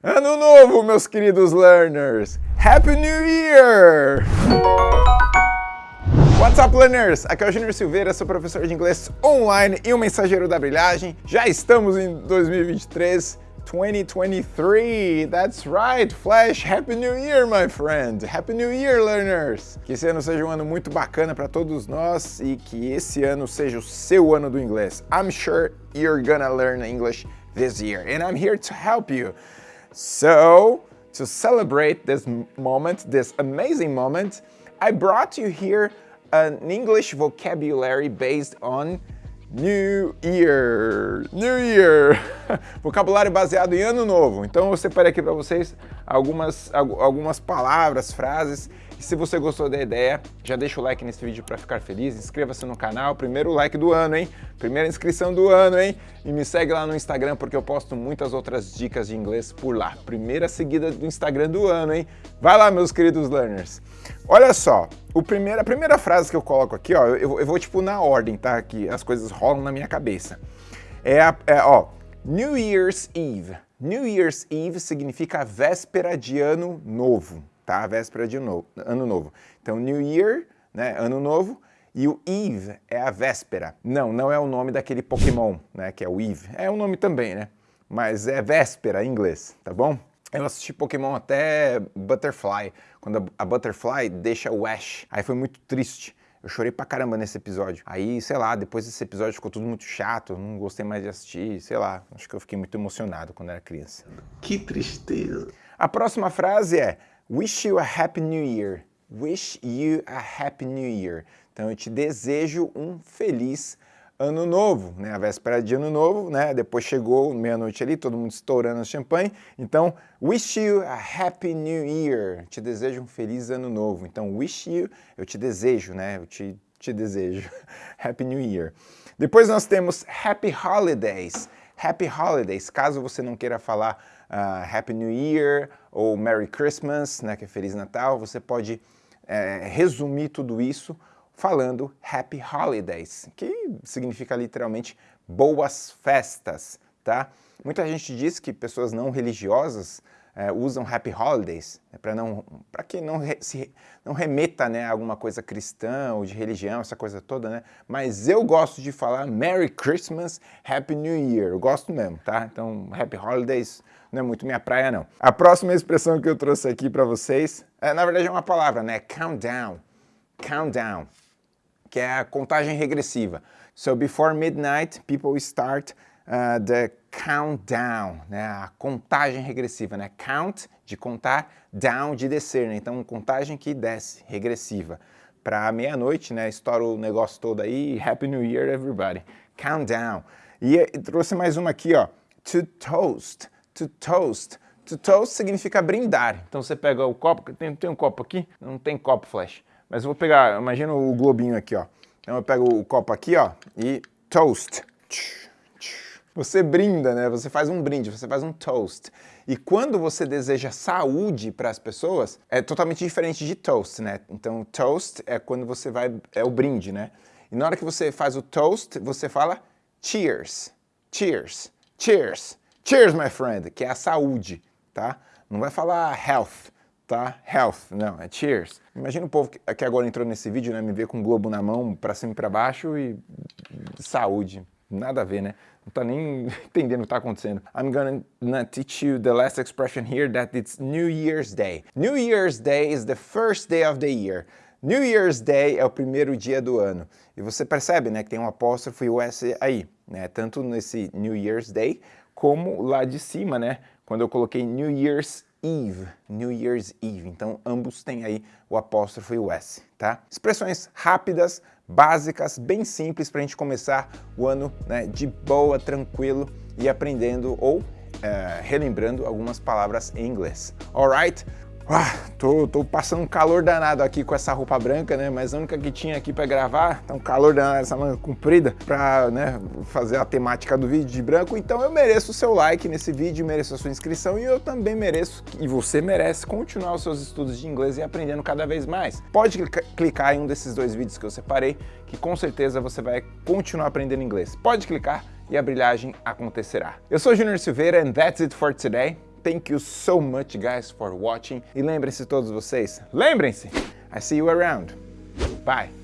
Ano novo, meus queridos learners! Happy New Year! What's up, learners? Aqui é o Júnior Silveira, sou professor de inglês online e o mensageiro da brilhagem. Já estamos em 2023, 2023. That's right, Flash. Happy New Year, my friend. Happy New Year, learners. Que esse ano seja um ano muito bacana para todos nós e que esse ano seja o seu ano do inglês. I'm sure you're gonna learn English this year and I'm here to help you. So, to celebrate this moment, this amazing moment, I brought you here an English vocabulary based on New Year, New Year, vocabulário baseado em Ano Novo. Então eu separei aqui para vocês algumas, algumas palavras, frases e se você gostou da ideia, já deixa o like nesse vídeo para ficar feliz, inscreva-se no canal, primeiro like do ano, hein? Primeira inscrição do ano, hein? E me segue lá no Instagram porque eu posto muitas outras dicas de inglês por lá. Primeira seguida do Instagram do ano, hein? Vai lá, meus queridos learners. Olha só, o primeiro, a primeira frase que eu coloco aqui, ó, eu, eu vou tipo na ordem, tá? Que as coisas rolam na minha cabeça. É, a, é ó, New Year's Eve. New Year's Eve significa véspera de ano novo tá? Véspera de novo, ano novo. Então, New Year, né? Ano novo. E o Eve é a véspera. Não, não é o nome daquele Pokémon, né? Que é o Eve. É o nome também, né? Mas é véspera em inglês, tá bom? Eu assisti Pokémon até Butterfly, quando a Butterfly deixa o Ash. Aí foi muito triste. Eu chorei pra caramba nesse episódio. Aí, sei lá, depois desse episódio ficou tudo muito chato, não gostei mais de assistir, sei lá. Acho que eu fiquei muito emocionado quando era criança. Que tristeza. A próxima frase é Wish you a happy new year. Wish you a happy new year. Então eu te desejo um feliz ano novo, né? A véspera de ano novo, né? Depois chegou meia-noite ali, todo mundo estourando champanhe. Então, wish you a happy new year. Te desejo um feliz ano novo. Então, wish you, eu te desejo, né? Eu te, te desejo. happy new year. Depois nós temos happy holidays. Happy holidays, caso você não queira falar uh, Happy New Year ou Merry Christmas, né, que é Feliz Natal, você pode é, resumir tudo isso falando Happy Holidays, que significa literalmente boas festas, tá? Muita gente diz que pessoas não religiosas é, usam Happy Holidays, né, para não, para que não, re, se, não remeta né, a alguma coisa cristã ou de religião, essa coisa toda, né? Mas eu gosto de falar Merry Christmas, Happy New Year, eu gosto mesmo, tá? Então, Happy Holidays não é muito minha praia, não. A próxima expressão que eu trouxe aqui para vocês, é, na verdade é uma palavra, né? Countdown, countdown, que é a contagem regressiva. So, before midnight, people start uh, the countdown, né? a contagem regressiva, né? count de contar, down de descer, né? então contagem que desce, regressiva. Para meia-noite, né? estoura o negócio todo aí, Happy New Year everybody, countdown. E, trouxe mais uma aqui, ó, to toast, to toast. To toast significa brindar, então você pega o copo, tem, tem um copo aqui? Não tem copo flash, mas eu vou pegar, imagina o globinho aqui, ó. Então eu pego o copo aqui, ó, e toast. Você brinda, né? Você faz um brinde, você faz um toast. E quando você deseja saúde para as pessoas, é totalmente diferente de toast, né? Então, toast é quando você vai, é o brinde, né? E na hora que você faz o toast, você fala cheers, cheers, cheers, cheers, my friend, que é a saúde, tá? Não vai falar health, tá? Health, não, é cheers. Imagina o povo que agora entrou nesse vídeo, né, me ver com o globo na mão, para cima e para baixo e saúde. Nada a ver, né? Não tá nem entendendo o que tá acontecendo. I'm gonna teach you the last expression here that it's New Year's Day. New Year's Day is the first day of the year. New Year's Day é o primeiro dia do ano. E você percebe, né, que tem um apóstrofo e o S aí, né? Tanto nesse New Year's Day, como lá de cima, né? Quando eu coloquei New Year's Eve, New Year's Eve. Então, ambos têm aí o apóstrofo e o S, tá? Expressões rápidas, básicas, bem simples para a gente começar o ano né, de boa, tranquilo e aprendendo ou é, relembrando algumas palavras em inglês. Alright? Ah, tô, tô, passando um calor danado aqui com essa roupa branca, né? Mas a única que tinha aqui para gravar, tá um calor danado essa manga comprida para né, fazer a temática do vídeo de branco. Então eu mereço o seu like nesse vídeo, mereço a sua inscrição e eu também mereço, e você merece, continuar os seus estudos de inglês e aprendendo cada vez mais. Pode clicar em um desses dois vídeos que eu separei, que com certeza você vai continuar aprendendo inglês. Pode clicar e a brilhagem acontecerá. Eu sou Junior Silveira and that's it for today. Thank you so much, guys, for watching. E lembrem-se todos vocês, lembrem-se, I see you around. Bye.